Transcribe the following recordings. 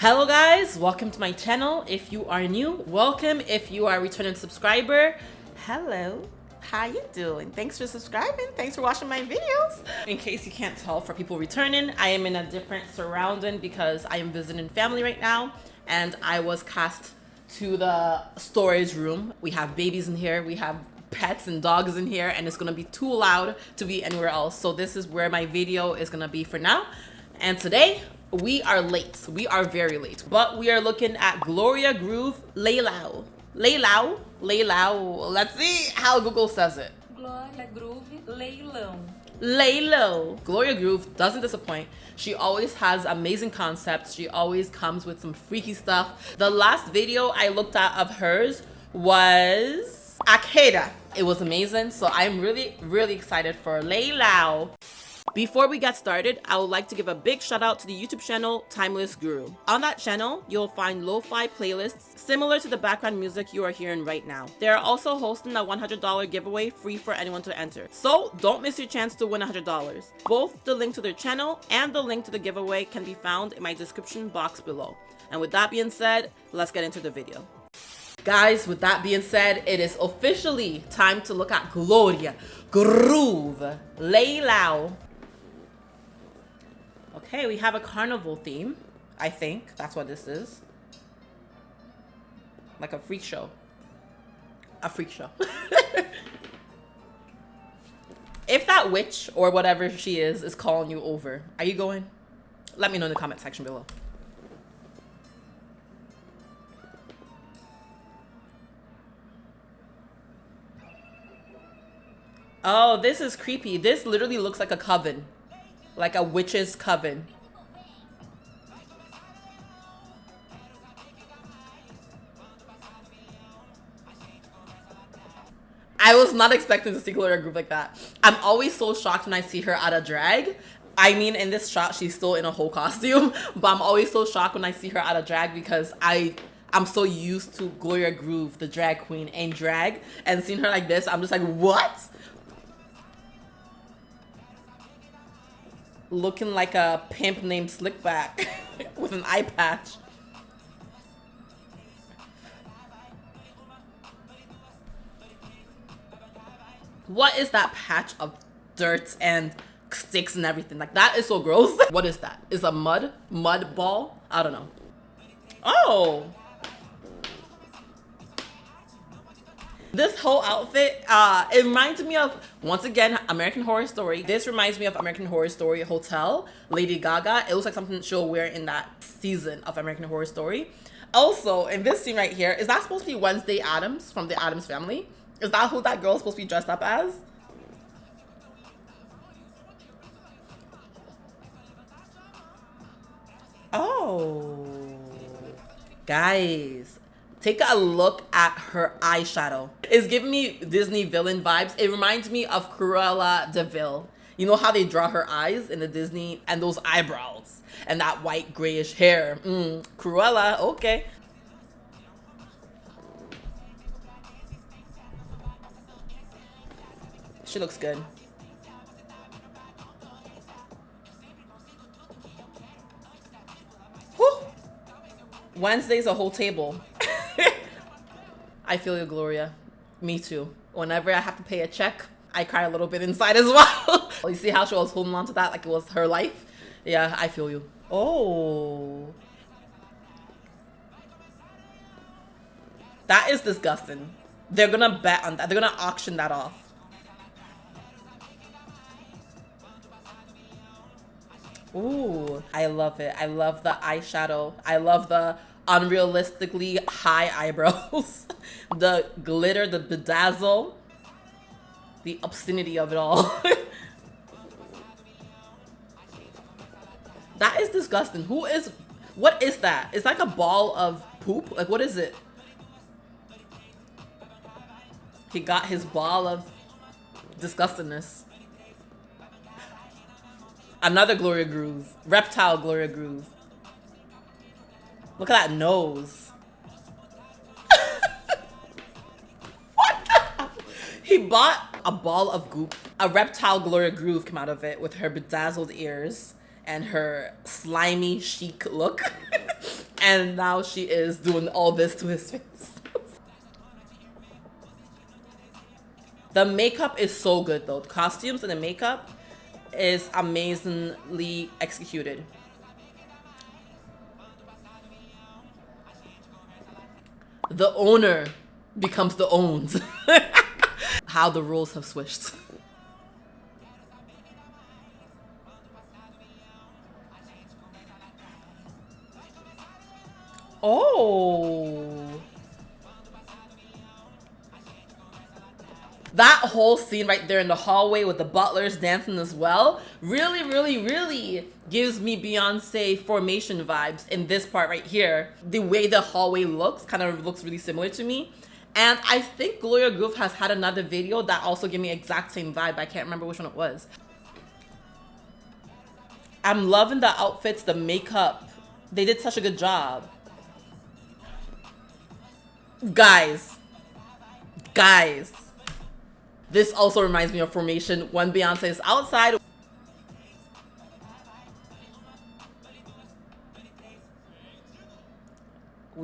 Hello guys, welcome to my channel. If you are new, welcome. If you are a returning subscriber, hello. How you doing? Thanks for subscribing. Thanks for watching my videos. In case you can't tell for people returning, I am in a different surrounding because I am visiting family right now and I was cast to the storage room. We have babies in here. We have pets and dogs in here and it's gonna be too loud to be anywhere else. So this is where my video is gonna be for now. And today we are late. We are very late, but we are looking at Gloria Groove Leilão. Leilão, Leilão. Let's see how Google says it. Gloria Groove Leilão. Leilão. Gloria Groove doesn't disappoint. She always has amazing concepts. She always comes with some freaky stuff. The last video I looked at of hers was A Queda. It was amazing. So I'm really, really excited for Leilão. Before we get started, I would like to give a big shout out to the YouTube channel Timeless Guru. On that channel, you'll find lo-fi playlists similar to the background music you are hearing right now. They are also hosting a $100 giveaway free for anyone to enter. So don't miss your chance to win $100. Both the link to their channel and the link to the giveaway can be found in my description box below. And with that being said, let's get into the video. Guys, with that being said, it is officially time to look at Gloria Groove Leilão Okay, we have a carnival theme. I think that's what this is. Like a freak show. A freak show. if that witch or whatever she is is calling you over, are you going? Let me know in the comment section below. Oh, this is creepy. This literally looks like a coven like a witch's coven. I was not expecting to see Gloria Groove like that. I'm always so shocked when I see her out of drag. I mean, in this shot, she's still in a whole costume, but I'm always so shocked when I see her out of drag because I I'm so used to Gloria Groove, the drag queen, in drag, and seeing her like this, I'm just like, what? Looking like a pimp named Slickback with an eye patch. What is that patch of dirt and sticks and everything? Like that is so gross. what is that? Is a mud? Mud ball? I don't know. Oh, This whole outfit, uh, it reminds me of, once again, American Horror Story. This reminds me of American Horror Story Hotel, Lady Gaga. It looks like something she'll wear in that season of American Horror Story. Also, in this scene right here, is that supposed to be Wednesday Addams from the Addams family? Is that who that girl is supposed to be dressed up as? Oh. Guys, Take a look at her eyeshadow. It's giving me Disney villain vibes. It reminds me of Cruella de Vil. You know how they draw her eyes in the Disney and those eyebrows and that white grayish hair. Mm, Cruella, okay. She looks good. Whew. Wednesday's a whole table. I feel you, Gloria. Me too. Whenever I have to pay a check, I cry a little bit inside as well. you see how she was holding on to that like it was her life? Yeah, I feel you. Oh. That is disgusting. They're gonna bet on that. They're gonna auction that off. Ooh, I love it. I love the eyeshadow. I love the unrealistically high eyebrows, the glitter, the bedazzle, the obscenity of it all. that is disgusting. Who is, what is that? It's like a ball of poop. Like, what is it? He got his ball of disgustingness. Another Gloria Groove. Reptile Gloria Groove. Look at that nose. what He bought a ball of goop. A reptile Gloria Groove came out of it with her bedazzled ears and her slimy chic look. and now she is doing all this to his face. the makeup is so good though. The costumes and the makeup is amazingly executed. The owner becomes the owns. How the roles have switched. Oh. That whole scene right there in the hallway with the butlers dancing as well really, really, really gives me Beyonce formation vibes in this part right here. The way the hallway looks kind of looks really similar to me. And I think Gloria Groove has had another video that also gave me exact same vibe. I can't remember which one it was. I'm loving the outfits, the makeup. They did such a good job. Guys. Guys. This also reminds me of Formation when Beyonce is outside.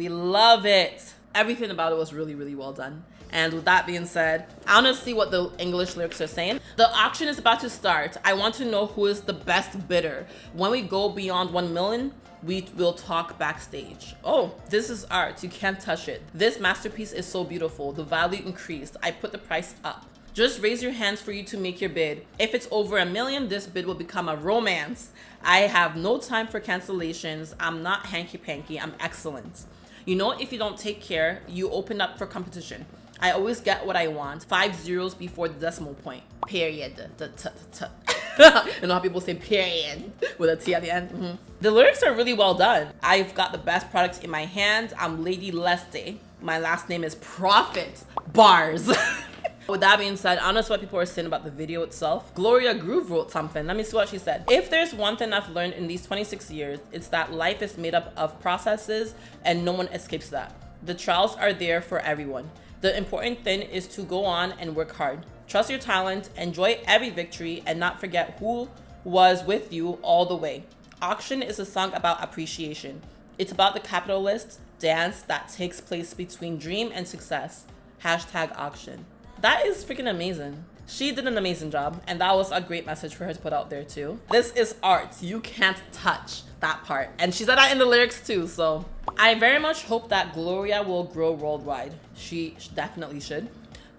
We love it. Everything about it was really, really well done. And with that being said, I want to see what the English lyrics are saying. The auction is about to start. I want to know who is the best bidder. When we go beyond 1 million, we will talk backstage. Oh, this is art. You can't touch it. This masterpiece is so beautiful. The value increased. I put the price up. Just raise your hands for you to make your bid. If it's over a million, this bid will become a romance. I have no time for cancellations. I'm not hanky-panky. I'm excellent. You know, if you don't take care, you open up for competition. I always get what I want. Five zeros before the decimal point. Period. -t -t you know how people say period with a T at the end? Mm -hmm. The lyrics are really well done. I've got the best products in my hand. I'm Lady Leste. My last name is Profit. Bars. With that being said, I know what people are saying about the video itself. Gloria Groove wrote something. Let me see what she said. If there's one thing I've learned in these 26 years, it's that life is made up of processes and no one escapes that. The trials are there for everyone. The important thing is to go on and work hard. Trust your talent, enjoy every victory, and not forget who was with you all the way. Auction is a song about appreciation. It's about the capitalist dance that takes place between dream and success. Hashtag auction. That is freaking amazing. She did an amazing job, and that was a great message for her to put out there too. This is art. You can't touch that part. And she said that in the lyrics too, so. I very much hope that Gloria will grow worldwide. She definitely should.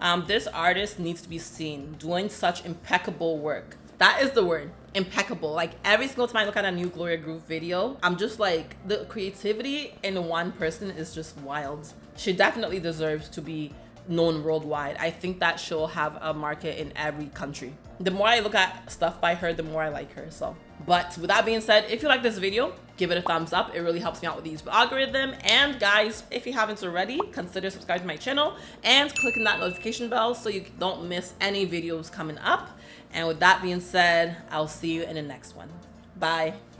Um, this artist needs to be seen doing such impeccable work. That is the word, impeccable. Like every single time I look at a new Gloria Groove video, I'm just like, the creativity in one person is just wild. She definitely deserves to be known worldwide. I think that she'll have a market in every country. The more I look at stuff by her, the more I like her, so. But with that being said, if you like this video, give it a thumbs up. It really helps me out with the YouTube algorithm. And guys, if you haven't already, consider subscribing to my channel and clicking that notification bell so you don't miss any videos coming up. And with that being said, I'll see you in the next one. Bye.